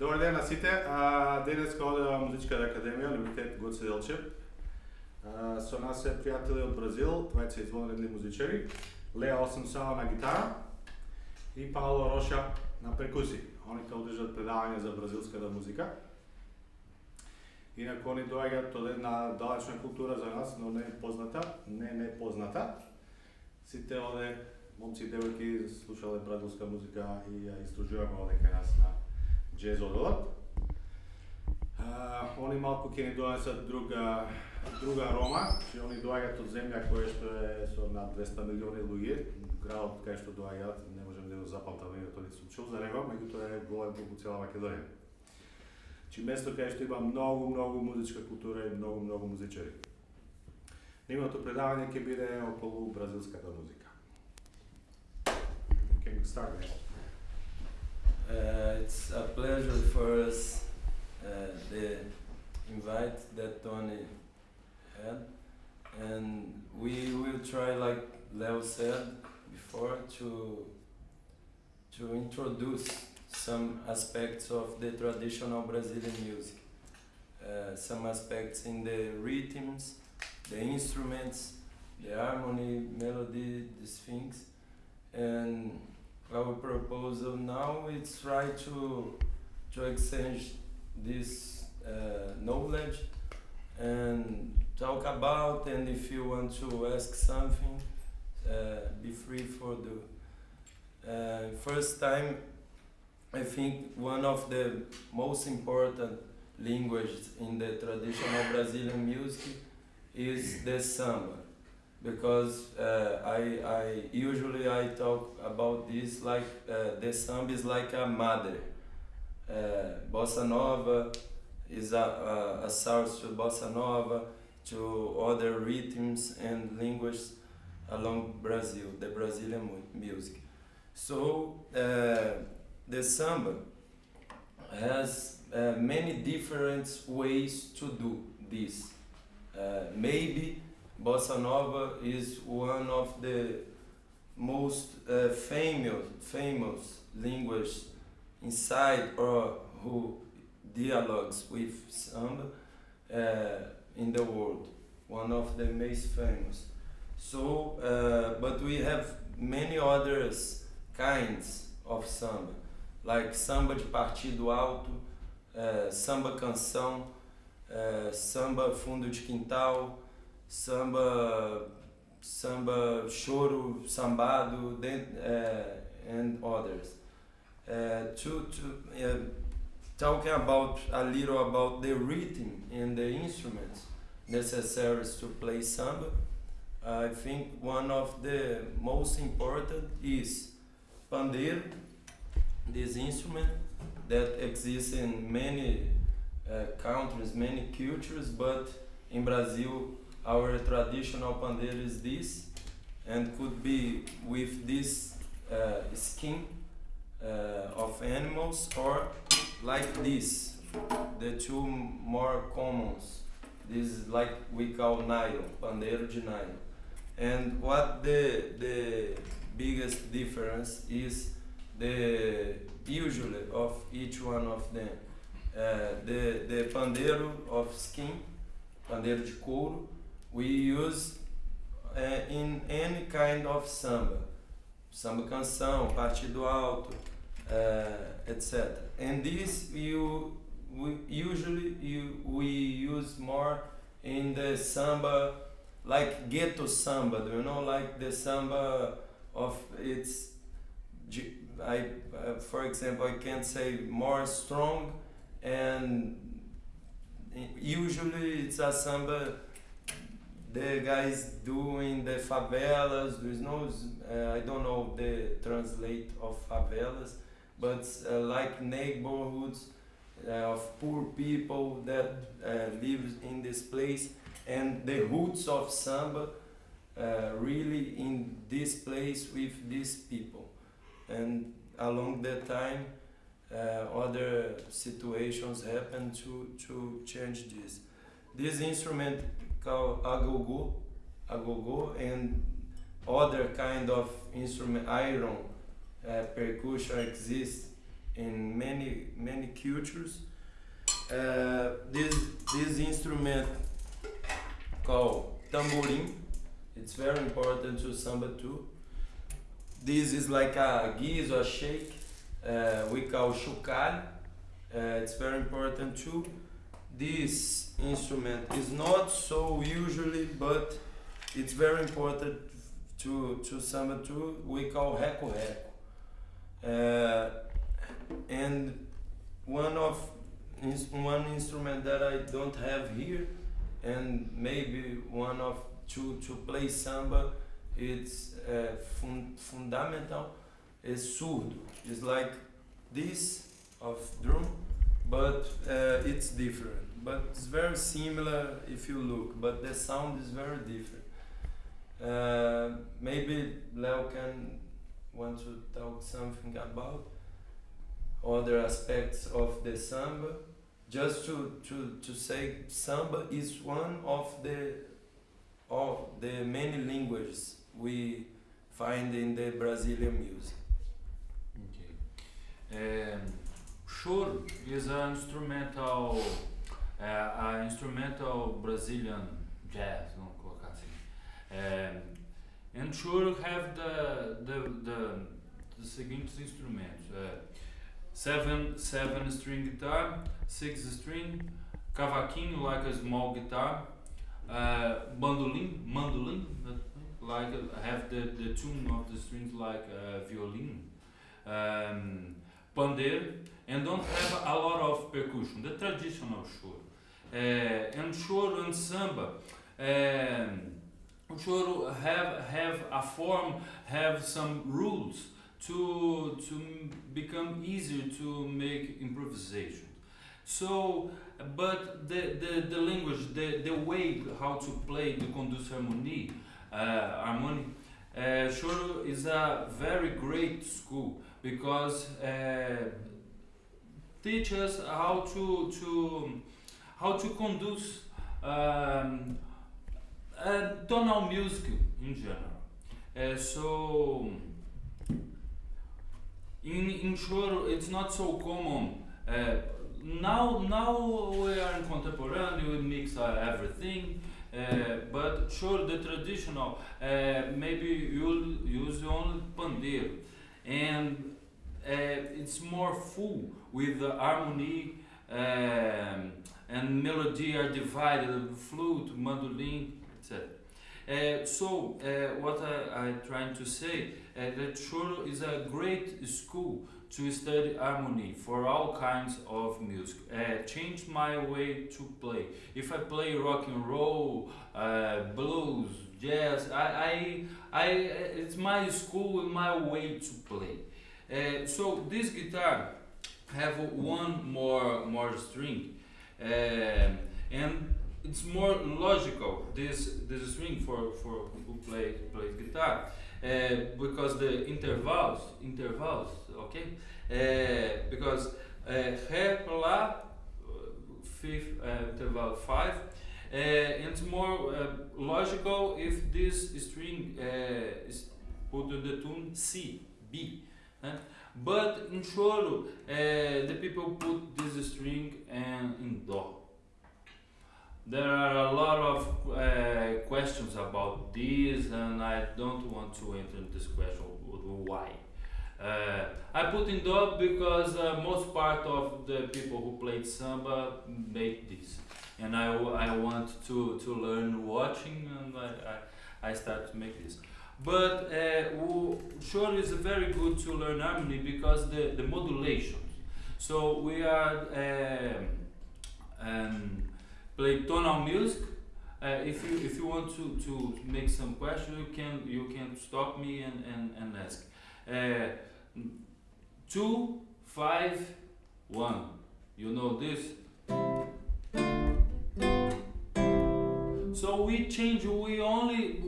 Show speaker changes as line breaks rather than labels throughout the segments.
Добар ден на сите. А, денес од Музичката академија, Универзитет Гоце Делчев. А, со нас е пријатели од Бразил, двајца извонредни музичари. Леа Осамсава на гитара и Пауло Роша на перкуси. Они ќе одржат предавање за бразилската музика. Инако они доаѓаат од една далечна култура за нас, но не позната, не не позната. Сите оде момци и девојки слушале бразилска музика и ја истражуваме оде кај нас на джез одделот. они малку ќе ни донесат друга друга арома, че они доаѓаат од земја која што е со над 200 милиони луѓе, градот кај што доаѓаат, не можем да го запамтам тоа не сум чул за него, меѓутоа е голем колку цела Македонија. Чи место кај што има многу, многу музичка култура и многу, многу музичари. Нивното предавање ќе биде околу бразилската музика. Can we start there?
Uh, it's a pleasure for us uh, the invite that Tony had, and we will try, like Leo said before, to to introduce some aspects of the traditional Brazilian music, uh, some aspects in the rhythms, the instruments, the harmony, melody, these things, and our proposal now is try to to exchange this uh, knowledge and talk about and if you want to ask something uh, be free for the uh, first time. I think one of the most important languages in the traditional Brazilian music is the samba because uh, I, I usually I talk about this like uh, the samba is like a mother. Uh, bossa nova is a, a, a source to bossa nova, to other rhythms and languages along Brazil, the Brazilian music. So uh, the samba has uh, many different ways to do this. Uh, maybe Bossa Nova is one of the most uh, famous famous language inside or who dialogues with samba uh, in the world. One of the most famous. So, uh, but we have many others kinds of samba, like samba de partido alto, samba canção, samba fundo de quintal, samba, samba, choro, sambado, and others. To to talking about a little about the rhythm and the instruments necessary to play samba. I think one of the most important is pandeiro, this instrument that exists in many uh, countries, many cultures, but in Brazil our traditional pandeiro is this and could be with this uh, skin uh, of animals or like this the two more commons. This is like we call nylon pandeiro de nylon. And what the the biggest difference is the usually of each one of them uh, the the pandeiro of skin pandeiro de couro we use uh, in any kind of samba, samba canção, partido alto, uh, etc. And this you we usually you, we use more in the samba, like ghetto samba. Do you know, like the samba of its. I, uh, for example, I can say more strong, and usually it's a samba the guys doing the favelas. There's no, uh, I don't know the translate of favelas, but uh, like neighborhoods uh, of poor people that uh, live in this place, and the roots of samba uh, really in this place with these people, and along that time. Uh, other situations happen to, to change this. This instrument called agogo, agogo, and other kind of instrument, iron uh, percussion exists in many many cultures. Uh, this this instrument called tamborim. It's very important to samba too. This is like a giz or shake. Uh, we call chocalho. Uh, it's very important too. This instrument is not so usually, but it's very important to to samba too. We call reco reco. Uh, and one of one instrument that I don't have here, and maybe one of to to play samba, it's uh, fun- fundamental. Is surdo. It's like this of drum, but uh, it's different. But it's very similar if you look, but the sound is very different. Uh, maybe Leo can want to talk something about other aspects of the samba. Just to, to, to say samba is one of the of the many languages we find in the Brazilian music.
Okay. Um, choro is an instrumental, uh, instrumental Brazilian jazz, vamos colocar assim. Um, and choro have the the the, the seguintes instrumentos: uh, seven seven string guitar, six string, cavaquinho like a small guitar, uh, bandolim, mandolin, like have the the tune of the strings like uh, violin. Um, pandeiro and don't have a lot of percussion, the traditional choro. Uh, and choro and samba, um, choro have have a form, have some rules to to become easier to make improvisation. So, but the, the, the language, the, the way how to play the conduce harmony, uh, harmony, uh, choro is a very great school because uh, teach us how to to how to conduce um, uh, tonal music in general. Uh, so in in it's not so common. Uh, now now we are in contemporary we mix uh, everything. But sure, the traditional maybe you'll use only pandeiro and uh, it's more full with the harmony um, and melody are divided flute mandolin etc uh, so uh, what I, I'm trying to say uh, that choro is a great school to study harmony for all kinds of music. Uh, changed my way to play. If I play rock and roll uh, blues jazz I, I, I it's my school and my way to play. Uh, so this guitar have one more more string, um, and it's more logical. This this string for for who play plays guitar, uh, because the intervals intervals okay, uh, because uh, lá, uh, fifth interval five. It's more logical if this string is put in the tune C, B. But in choro, the people put this string and in do. There are a lot of questions about this, and I don't want to enter this question why. Uh, I put in do because uh, most part of the people who played samba made this, and I, I want to, to learn watching, and I, I, I start to make this. But uh, choro is very good to learn harmony because the, the modulations. So we are um, um, play tonal music. Uh, if you if you want to, to make some question, you can you can stop me and, and, and ask. Uh, two five one. You know this. So we change. We only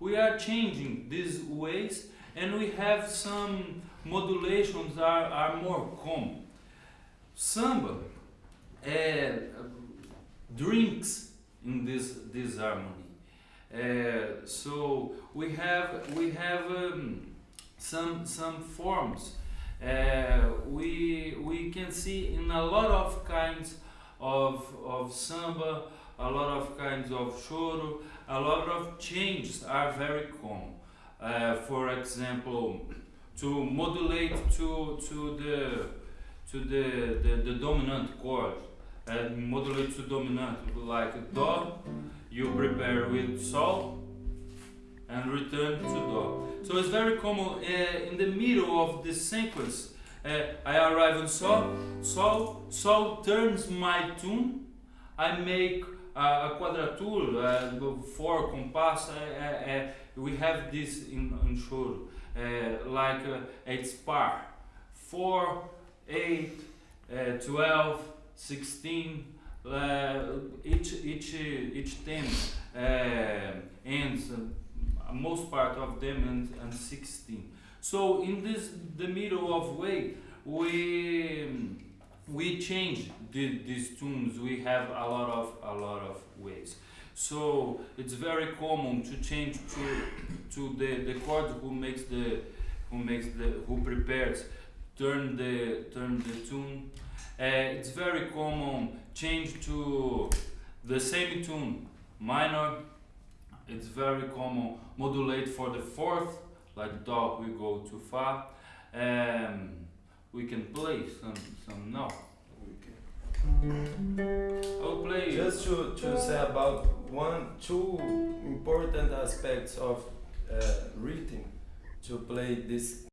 we are changing these ways, and we have some modulations are, are more common. Samba uh, drinks in this this harmony. Uh, so we have we have um, some some forms Uh, we we can see in a lot of kinds of of samba, a lot of kinds of choro, a lot of changes are very common. Uh, for example, to modulate to to the to the the, the dominant chord, uh, modulate to dominant like do, you prepare with sol and return to do. So it's very common uh, in the middle of the sequence. Uh, I arrive on sol, sol, sol turns my tune. I make uh, a quadrature, uh, four compass. Uh, uh, uh, we have this in, in like uh, it's par, four, eight, uh, 12, 16. Uh, each each each theme uh, ends. Uh, most part of them and, and 16 so in this the middle of way we we change the, these tunes we have a lot of a lot of ways so it's very common to change to to the the chord who makes the who makes the who prepares turn the turn the tune it's very common change to the same tune minor. It's very common. Modulate for the fourth like do we go too far. Um, we can play some some now I'll play
Just to, to say about one, two important aspects of uh, to play this